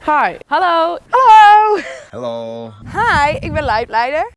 Hi. Hallo. Hallo. Hallo. Hi, ik ben Leidleider.